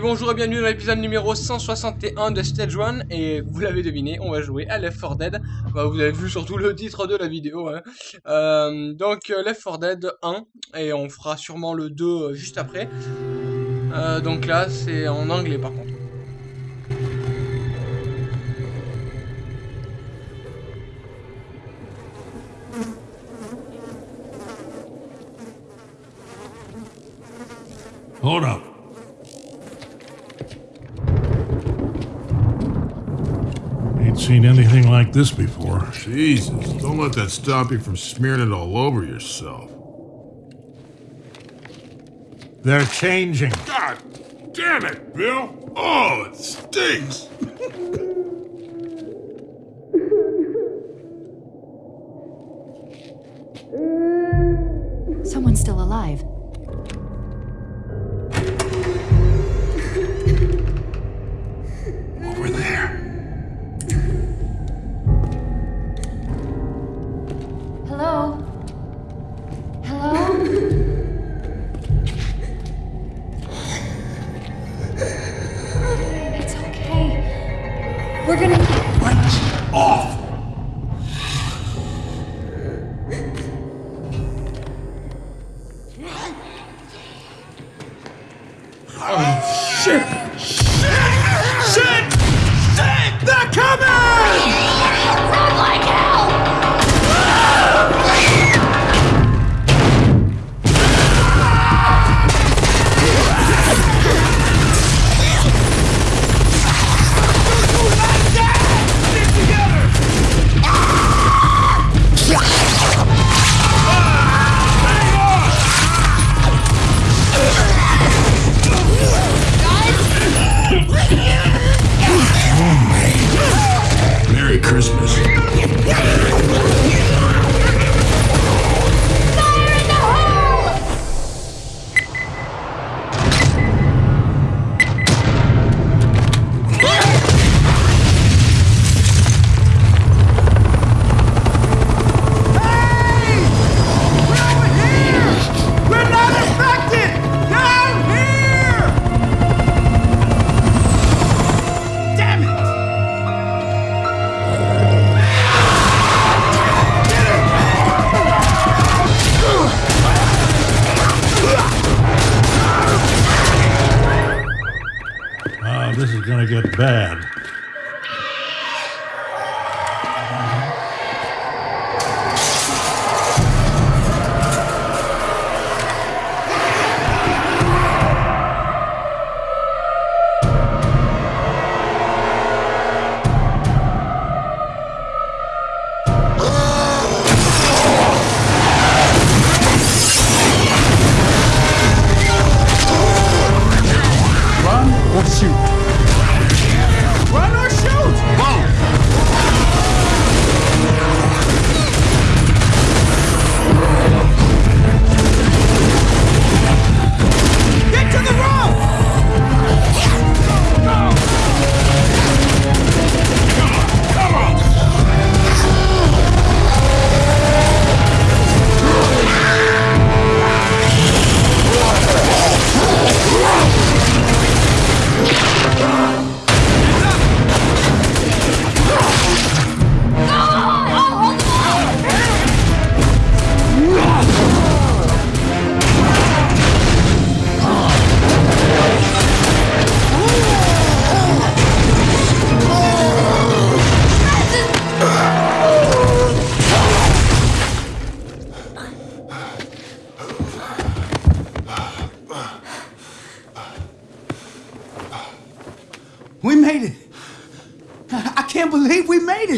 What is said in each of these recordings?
Bonjour et bienvenue dans l'épisode numéro 161 de Stage 1 et vous l'avez deviné, on va jouer à Left 4 Dead. Vous avez vu surtout le titre de la vidéo. Hein. Euh, donc euh, Left 4 Dead 1 et on fera sûrement le 2 euh, juste après. Donc là, c'est en anglais par contre. Hold. Seen anything like this before. Jesus, don't let that stop you from smearing it all over yourself. They're changing. God damn it, Bill! Oh, it stinks!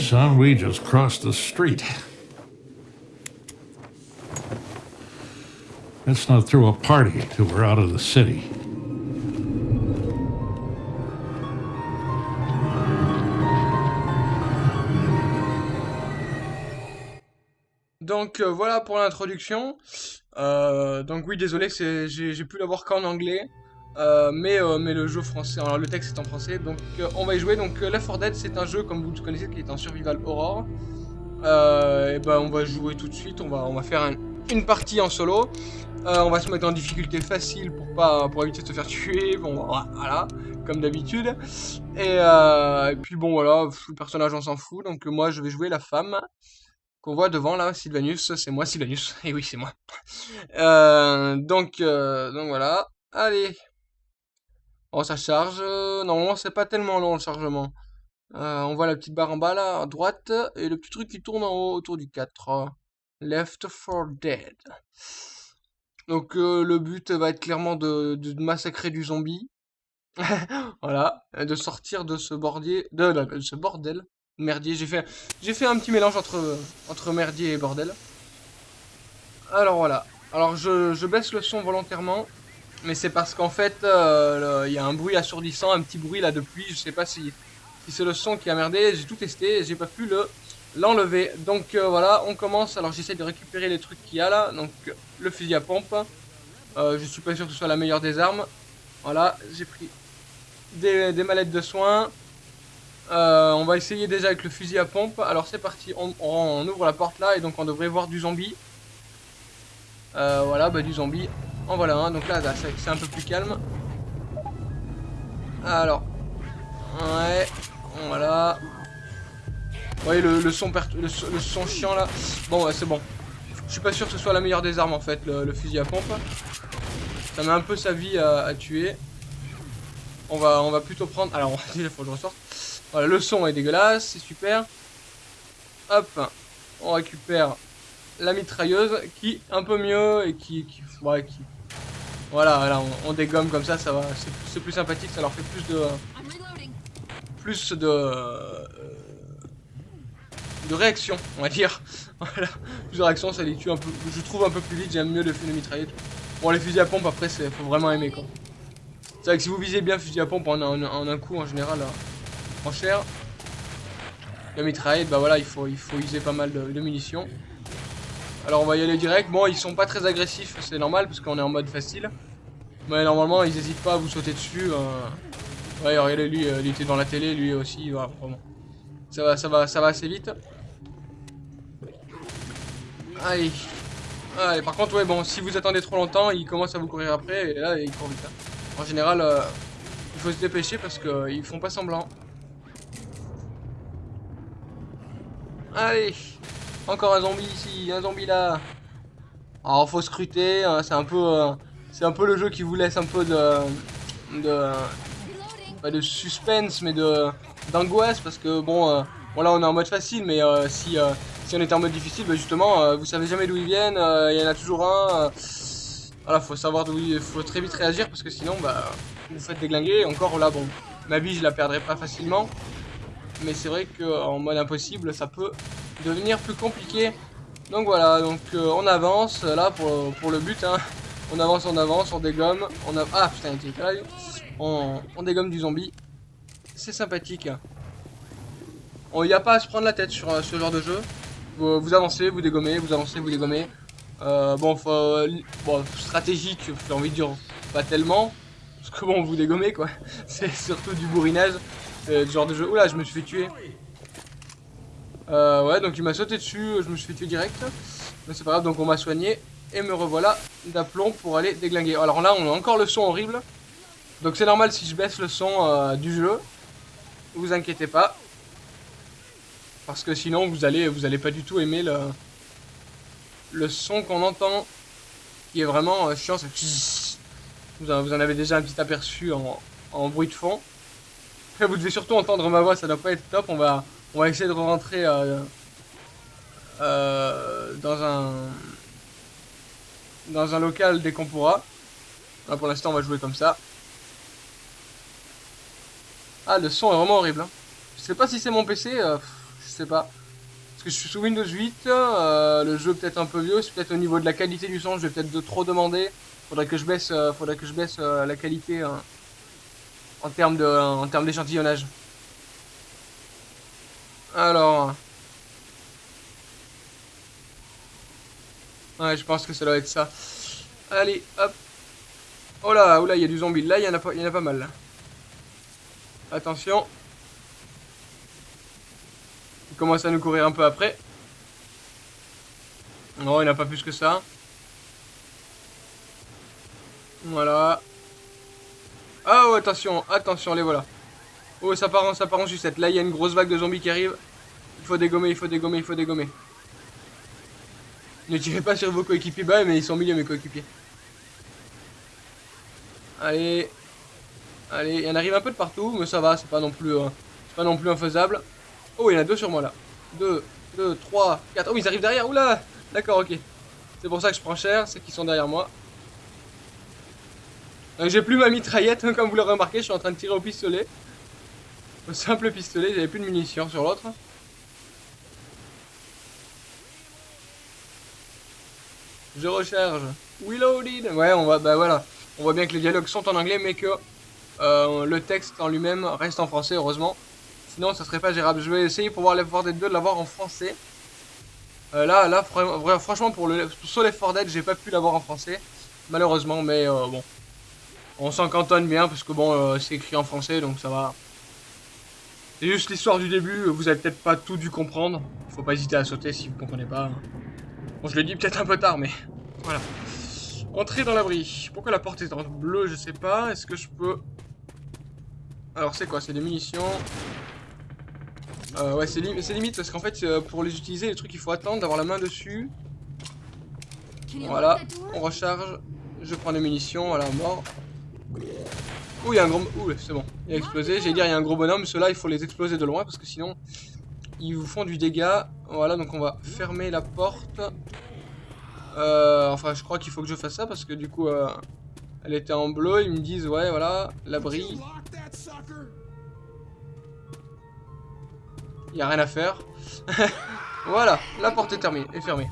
Son, we just crossed the street. Let's not throw a party till we're out of the city. Donc euh, voilà pour l'introduction. Euh, donc oui, désolé, j'ai pu l'avoir qu'en anglais. Euh, mais, euh, mais le jeu français, alors le texte est en français, donc euh, on va y jouer. Donc euh, Left 4 Dead, c'est un jeu, comme vous le connaissez, qui est en survival horror. Euh, et ben on va jouer tout de suite, on va, on va faire un une partie en solo. Euh, on va se mettre en difficulté facile pour pas pour éviter de se faire tuer. Bon, voilà, comme d'habitude. Et, et, puis bon, voilà, le personnage on s'en fout. Donc moi, je vais jouer la femme qu'on voit devant là, Sylvanus. C'est moi, Sylvanus. Et oui, c'est moi. Donc, donc voilà. Allez. Oh, ça charge. Normalement, c'est pas tellement long le chargement. Euh, on voit la petite barre en bas là, à droite, et le petit truc qui tourne en haut autour du 4. Left 4 Dead. Donc euh, le but va être clairement de, massacrer du zombie. voilà, de sortir de ce bordier, ce bordel, merdier. J'ai fait, un petit mélange entre entre merdier et bordel. Alors voilà. Alors je baisse le son volontairement, mais c'est parce qu'en fait euh, il y a un bruit assourdissant, un petit bruit là de pluie. Je sais pas si si c'est le son qui a merdé. J'ai tout testé, j'ai pas pu le l'enlever. Donc euh, voilà, on commence. Alors j'essaie de récupérer les trucs qu'il y a là. Donc le fusil à pompe. Euh, je suis pas sûr que ce soit la meilleure des armes. Voilà, j'ai pris des, des, mallettes de soins. Euh, on va essayer déjà avec le fusil à pompe. Alors c'est parti, on, on, ouvre la porte là et donc on devrait voir du zombie. Voilà, bah du zombie. En voilà un, donc là, c'est un peu plus calme. Alors, ouais, voilà. Vous voyez le, son, chiant là Bon ouais c'est bon. Je suis pas sûr que ce soit la meilleure des armes en fait, le, fusil à pompe. Ça met un peu sa vie à, tuer. On va, on va plutôt prendre... Alors il faut que je ressorte. Voilà, le son est dégueulasse, c'est super. Hop, on récupère la mitrailleuse qui un peu mieux et qui... qui... Voilà, voilà on, on, dégomme comme ça, ça va, c'est plus sympathique, ça leur fait plus de... Plus de... Euh, de réaction, on va dire. voilà, plus de réaction, ça les tue un peu. Je trouve un peu plus vite, j'aime mieux le feu de mitraillette. Bon, les fusils à pompe, après, c'est faut vraiment aimer quoi. C'est vrai que si vous visez bien fusil à pompe en, en, en un coup, en général, en cher, la mitraillette, bah voilà, il faut, il faut user pas mal de, de, munitions. Alors, on va y aller direct. Bon, ils sont pas très agressifs, c'est normal, parce qu'on est en mode facile. Mais normalement, ils hésitent pas à vous sauter dessus. Euh... Ouais, regardez, lui, euh, il était dans la télé, lui aussi, voilà, vraiment. Ça va, ça va, ça va assez vite. Allez. Allez, par contre, ouais, bon, si vous attendez trop longtemps, il commence à vous courir après, et là, il court vite. Hein. En général, euh, il faut se dépêcher parce qu'ils font pas semblant. Allez Encore un zombie ici, un zombie là. Alors, faut scruter, hein, c'est un peu... Euh, c'est un peu le jeu qui vous laisse un peu de... de... Pas de suspense, mais de d'angoisse, parce que, bon, euh, bon, là, on est en mode facile, mais euh, si si on était en mode difficile, bah justement, vous savez jamais d'où ils viennent, il y en a toujours un. Voilà, faut savoir d'où il faut très vite réagir parce que sinon, bah, vous faites déglinguer. Encore là, bon, ma vie, je la perdrai pas facilement. Mais c'est vrai qu'en mode impossible, ça peut devenir plus compliqué. Donc voilà, donc on avance là pour, le but. Hein. On avance, on avance, on dégomme. On a... Ah putain, il était on, on dégomme du zombie. C'est sympathique. Il n'y a pas à se prendre la tête sur ce genre de jeu vous, avancez, vous dégommez, vous avancez, vous dégommez. Euh, bon, faut, stratégique, j'ai envie de dire, pas tellement. Parce que bon, vous dégommez quoi. C'est surtout du bourrinage. Du genre de jeu. Oula, je me suis fait tuer. Euh, ouais, donc il m'a sauté dessus, je me suis fait tuer direct. Mais c'est pas grave, donc on m'a soigné. Et me revoilà d'aplomb pour aller déglinguer. Alors là, on a encore le son horrible. Donc c'est normal si je baisse le son euh, du jeu. Vous inquiétez pas. Parce que sinon, vous allez, vous allez pas du tout aimer le, le son qu'on entend, qui est vraiment euh, chiant. Vous en, vous en avez déjà un petit aperçu en, en bruit de fond. Après, vous devez surtout entendre ma voix, ça doit pas être top. On va, on va essayer de rentrer euh, euh, dans un dans un local dès qu'on pourra. Pour l'instant, on va jouer comme ça. Ah, le son est vraiment horrible. Hein. Je sais pas si c'est mon PC. Euh, je sais pas. Parce que je suis sous Windows 8, euh, le jeu peut-être un peu vieux, c'est peut-être au niveau de la qualité du son, je vais peut-être trop demander. Faudrait que je baisse, faudrait que je baisse la qualité hein, en termes d'échantillonnage. Alors... Ouais, je pense que ça doit être ça. Allez, hop. Oh là, oh là, il y a du zombie. Là, il y, en a pas, y en a pas mal. Attention. Il commence à nous courir un peu après. Non, il n'a pas plus que ça. Voilà. Oh, attention, attention, les voilà. Oh, ça part en, ça part en sucette. Là, il y a une grosse vague de zombies qui arrive. Il faut dégommer, il faut dégommer, il faut dégommer. Ne tirez pas sur vos coéquipiers. Bah, mais ils sont milieu, mes coéquipiers. Allez. Allez, il y en arrive un peu de partout, mais ça va, c'est pas non plus, euh, pas non plus infaisable. Oh, il y en a deux sur moi là. Deux, deux, trois, quatre. Oh, ils arrivent derrière. Oula D'accord, ok. C'est pour ça que je prends cher, c'est qu'ils sont derrière moi. J'ai plus ma mitraillette, hein, comme vous l'aurez remarqué, je suis en train de tirer au pistolet. Simple pistolet, j'avais plus de munitions sur l'autre. Je recharge. Reloaded. Ouais, on va, bah voilà. On voit bien que les dialogues sont en anglais, mais que euh, le texte en lui-même reste en français, heureusement. Sinon, ça serait pas gérable. Je vais essayer pour voir Left 4 Dead 2 de l'avoir en français. Euh, là, là, franchement, pour le sur Left 4 Dead, j'ai pas pu l'avoir en français, malheureusement, mais euh, bon. On s'en cantonne bien parce que bon, c'est écrit en français, donc ça va. C'est juste l'histoire du début, vous avez peut-être pas tout dû comprendre. Faut pas hésiter à sauter si vous comprenez pas. Bon, je l'ai dit peut-être un peu tard, mais voilà. Entrer dans l'abri. Pourquoi la porte est en bleu, je sais pas. Est-ce que je peux... Alors, c'est quoi? C'est des munitions? Euh, ouais, c'est limite parce qu'en fait, euh, pour les utiliser, les trucs, il faut attendre d'avoir la main dessus. Voilà, on recharge. Je prends des munitions, voilà, mort. Ouh, il y a un gros... Ouh, c'est bon, il a explosé. J'allais dire, il y a un gros bonhomme. Ceux-là, il faut les exploser de loin parce que sinon, ils vous font du dégât. Voilà, donc on va fermer la porte. Euh, enfin, je crois qu'il faut que je fasse ça parce que du coup, euh, elle était en bleu. Ils me disent, ouais, voilà, l'abri. Il a rien à faire. voilà, la porte est, terminée, est fermée.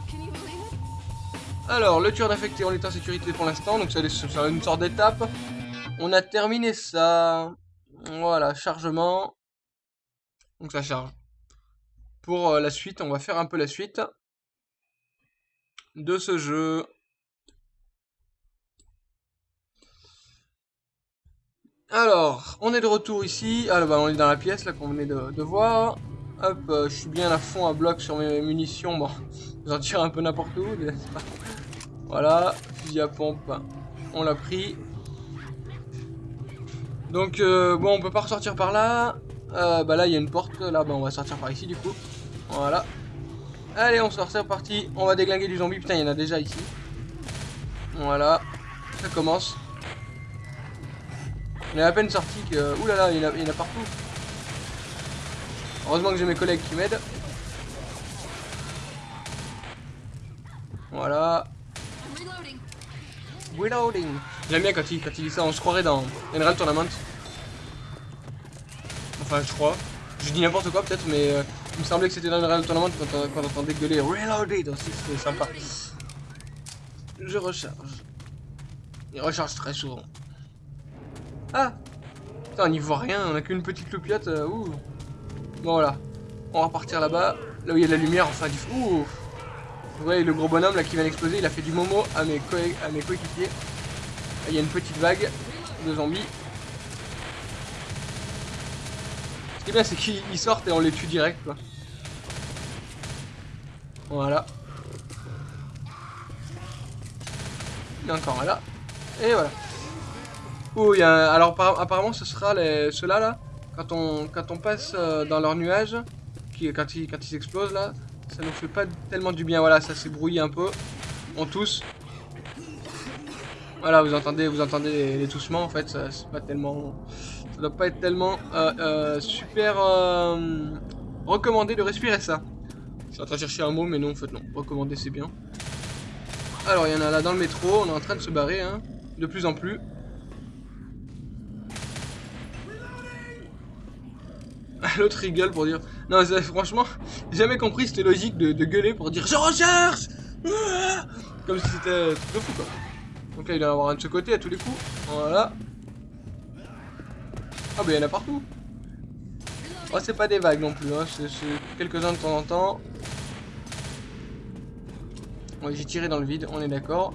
Alors, le tueur d'infecté, on est en sécurité pour l'instant, donc c'est une sorte d'étape. On a terminé ça. Voilà, chargement. Donc ça charge. Pour euh, la suite, on va faire un peu la suite de ce jeu. Alors, on est de retour ici. Alors, bah, on est dans la pièce là qu'on venait de, voir. Hop, euh, je suis bien à fond à bloc sur mes munitions. Bon, j'en tire un peu n'importe où. Voilà, fusil à pompe, on l'a pris. Donc, euh, bon, on peut pas ressortir par là. Euh, bah là, il y a une porte. Là, bah, on va sortir par ici du coup. Voilà. Allez, on sort, c'est reparti. On va déglinguer du zombie. Putain, il y en a déjà ici. Voilà. Ça commence. On est à peine sorti que... Ouh là là, il y, en a, il y en a partout. Heureusement que j'ai mes collègues qui m'aident. Voilà. Reloading. J'aime bien quand il, quand dit ça, on se croirait dans Unreal Tournament. Enfin, je crois. Je dis n'importe quoi peut-être, mais euh, il me semblait que c'était dans Real Tournament quand, on, quand on entendait gueuler Reloaded aussi, c'était sympa. Je recharge. Il recharge très souvent. Ah Putain, on n'y voit rien, on a qu'une petite loupiote. Euh, ouh. Bon, voilà. On va repartir là-bas, là où il y a de la lumière, enfin du... Ouh Vous voyez le gros bonhomme là qui vient d'exploser, il a fait du momo à mes, à mes coéquipiers. Il y a une petite vague de zombies. Ce qui est bien, c'est qu'ils sortent et on les tue direct. Voilà. Il y a encore un là. Et voilà. Oh, il y a Alors, apparemment, ce sera ceux-là, là. Quand on, passe euh, dans leur nuage, qui, quand, ils, quand ils explosent, là, ça nous fait pas tellement du bien. Voilà, ça s'est brouillé un peu. On tousse. Voilà, vous entendez, vous entendez les, toussements, en fait. C'est pas tellement ça doit pas être tellement euh, euh, super euh, recommandé de respirer ça. Je suis en train de chercher un mot, mais non, en fait, non. Recommander, c'est bien. Alors, il y en a là dans le métro. On est en train de se barrer, hein, de plus en plus. L'autre rigole pour dire... Non, franchement, j'ai jamais compris cette logique de, gueuler pour dire « Je recherche !» Comme si c'était fou, quoi. Donc là, il va y en avoir un de ce côté à tous les coups. Voilà. Ah bah il y en a partout Oh c'est pas des vagues non plus, hein. c'est quelques-uns de temps en temps. J'ai tiré dans le vide, on est d'accord.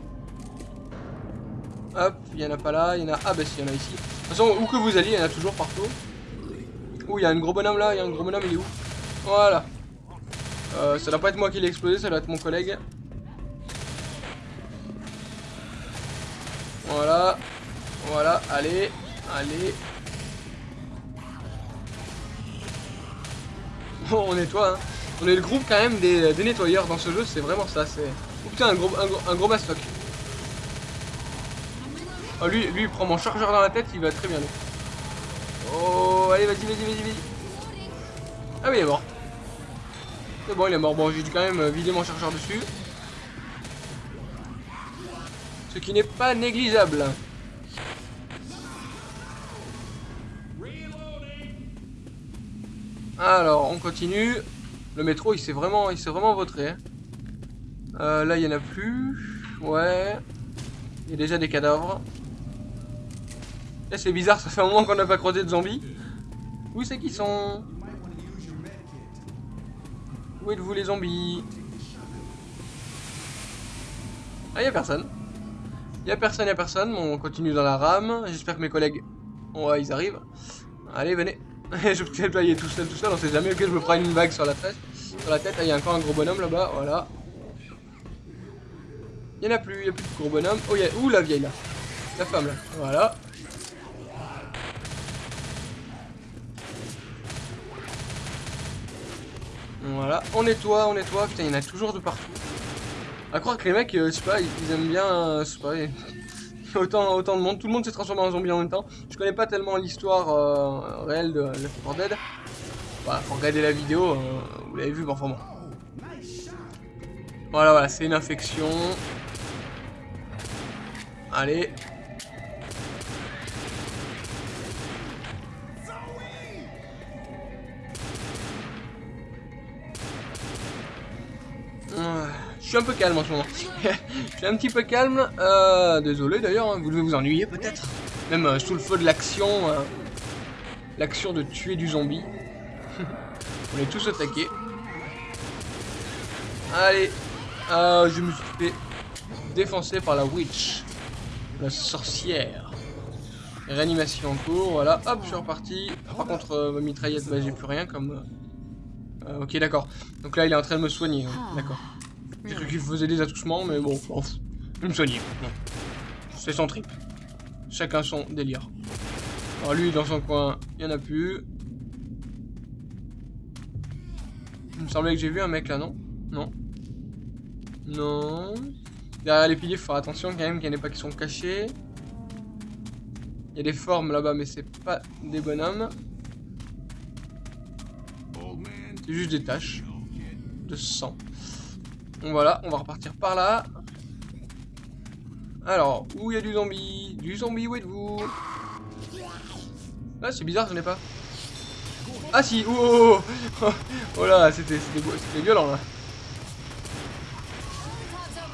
Hop, il y en a pas là, il y en a... Ah bah si, il y en a ici. De toute façon, où que vous alliez, il y en a toujours partout. Ouh, il y a un gros bonhomme là, il y a un gros bonhomme, il est où? Voilà. Euh, ça doit pas être moi qui l'ai explosé, ça doit être mon collègue. Voilà. Voilà, allez. Allez. Bon, on nettoie, hein. On est le groupe quand même des, nettoyeurs dans ce jeu, c'est vraiment ça. C'est. Oh putain, un gros, un, mastoc. Oh, lui, il prend mon chargeur dans la tête, il va très bien. Oh, allez, vas-y, vas-y, vas-y, vas-y. Ah oui, il est mort. C'est bon, il est mort. Bon, j'ai dû quand même vider mon chargeur dessus. Ce qui n'est pas négligeable. Alors, on continue. Le métro, il s'est vraiment, il vraiment hein. Euh, là, il y en a plus. Ouais. Il y a déjà des cadavres. Là, c'est bizarre, ça fait un moment qu'on n'a pas croisé de zombies. Où c'est qu'ils sont? Où êtes-vous les zombies? Ah, y a personne. Y a personne, y a personne. On continue dans la rame. J'espère que mes collègues. Ouais, ils arrivent. Allez, venez. je peux aller tout seul, tout seul. On sait jamais. Ok, je me prends une vague sur la tête. Sur la tête, il y a encore un gros bonhomme là-bas. Voilà. Il y en a plus, il y a plus de gros bonhomme. Oh, y a... Ouh, la vieille là. La femme là. Voilà. Voilà, on nettoie, on nettoie. Putain, il y en a toujours de partout. À croire que les mecs, euh, je sais pas, ils aiment bien, euh, je sais pas, autant, autant de monde. Tout le monde s'est transformé en zombie en même temps. Je connais pas tellement l'histoire euh, réelle de Left 4 Dead. Voilà, faut regarder la vidéo, euh, vous l'avez vu, mais enfin bon. Voilà, voilà, c'est une infection. Allez. Suis un peu calme en ce moment. Je suis un petit peu calme. Euh, désolé d'ailleurs, hein, vous devez vous ennuyer peut-être. Même euh, sous le feu de l'action. euh, l'action de tuer du zombie. On est tous attaqués. Allez. Je me suis fait défoncer par la witch. La sorcière. Réanimation en cours, voilà. Hop, je suis reparti. Par contre, ma mitraillette, bah, j'ai plus rien comme... ok, d'accord. Donc là, il est en train de me soigner. hein. D'accord. J'ai cru qu'il faisait des attouchements, mais bon, il me. Non. C'est son trip. Chacun son délire. Alors lui, dans son coin, il n'y en a plus. Il me semblait que j'ai vu un mec là, non? Non. Non. Derrière les piliers, faut faire attention quand même qu'il n'y en ait pas qui sont cachés. Il y a des formes là-bas, mais c'est pas des bonhommes. C'est juste des taches de sang. Voilà, on va repartir par là. Alors, où il y a du zombie? Du zombie, où êtes-vous? Ah, c'est bizarre, je n'ai pas. Ah si, oh, oh, oh, oh. Oh là, c'était violent là.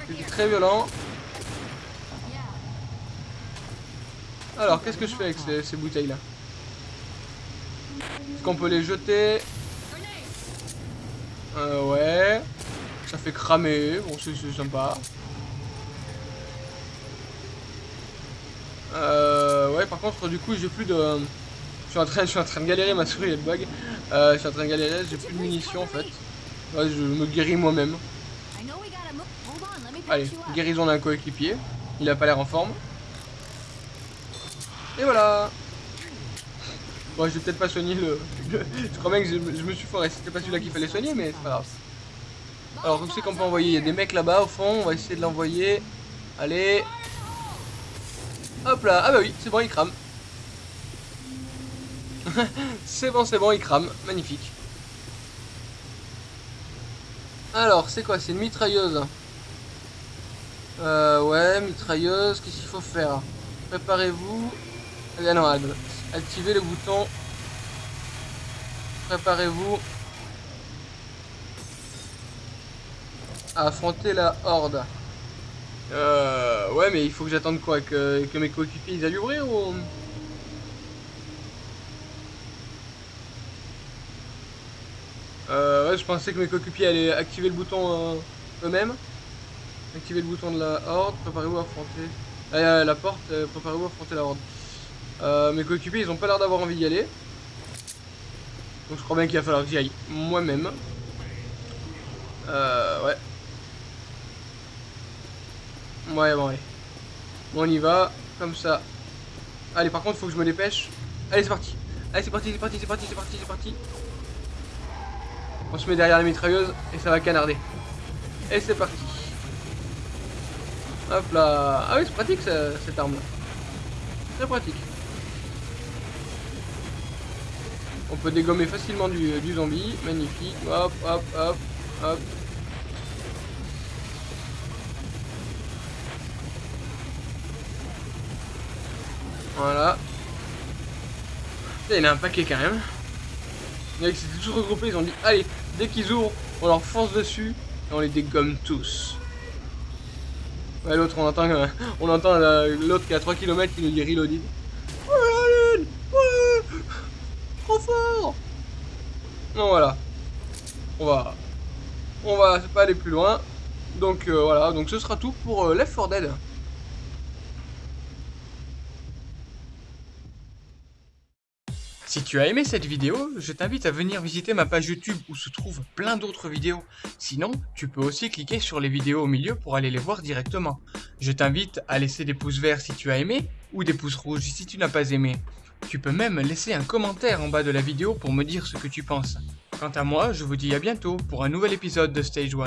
C'était très violent. Alors, qu'est-ce que je fais avec ces, ces bouteilles là Est-ce qu'on peut les jeter? Euh, ouais. Ça fait cramer, bon c'est sympa. Euh, ouais, par contre, du coup, j'ai plus de. Je suis en train, je suis en train de galérer, ma souris elle bug. Euh, je suis en train de galérer, j'ai plus de munitions en fait. Je me guéris moi-même. Allez, guérison d'un coéquipier. Il a pas l'air en forme. Et voilà. Bon, j'ai peut-être pas soigné le. Je crois bien que je me suis foré. C'était pas celui-là qu'il fallait soigner, mais c'est pas grave. Alors, où c'est qu'on peut envoyer Il y a des mecs là-bas au fond. On va essayer de l'envoyer. Allez. Hop là. Ah bah oui, c'est bon, il crame. c'est bon, c'est bon, il crame. Magnifique. Alors, c'est quoi? C'est une mitrailleuse. Euh, ouais, mitrailleuse. Qu'est-ce qu'il faut faire? Préparez-vous. Ah non, activez le bouton. Préparez-vous affronter la horde. Euh, ouais, mais il faut que j'attende quoi que, mes coéquipiers ils ouvrir ou? Euh, ouais, je pensais que mes coéquipiers allaient activer le bouton euh, eux-mêmes. Activer le bouton de la horde. Préparez-vous à affronter. Euh, la porte. Préparez-vous à affronter la horde. Mes coéquipiers, ils ont pas l'air d'avoir envie d'y aller. Donc je crois bien qu'il va falloir que j'y aille moi-même. Euh, ouais. Ouais, bon, allez. Bon, on y va. Comme ça. Allez, par contre, faut que je me dépêche. Allez, c'est parti. Allez, c'est parti, c'est parti, c'est parti, c'est parti, c'est parti. On se met derrière la mitrailleuse et ça va canarder. Et c'est parti. Hop là. Ah oui, c'est pratique cette arme là. Très pratique. On peut dégommer facilement du zombie. Magnifique. Hop, hop, hop, hop. Voilà. Il y a un paquet quand même. Les mecs s'étaient tous regroupés, ils ont dit allez, dès qu'ils ouvrent, on leur fonce dessus et on les dégomme tous. Ouais, l'autre, on entend, euh, on entend euh, l'autre qui est à 3 km qui nous dit reloaded. Alien Ouais Trop fort Non, voilà. On va, on va pas aller plus loin. Donc euh, voilà, donc ce sera tout pour euh, Left 4 Dead. Si tu as aimé cette vidéo, je t'invite à venir visiter ma page YouTube où se trouvent plein d'autres vidéos. Sinon, tu peux aussi cliquer sur les vidéos au milieu pour aller les voir directement. Je t'invite à laisser des pouces verts si tu as aimé ou des pouces rouges si tu n'as pas aimé. Tu peux même laisser un commentaire en bas de la vidéo pour me dire ce que tu penses. Quant à moi, je vous dis à bientôt pour un nouvel épisode de Stage 1.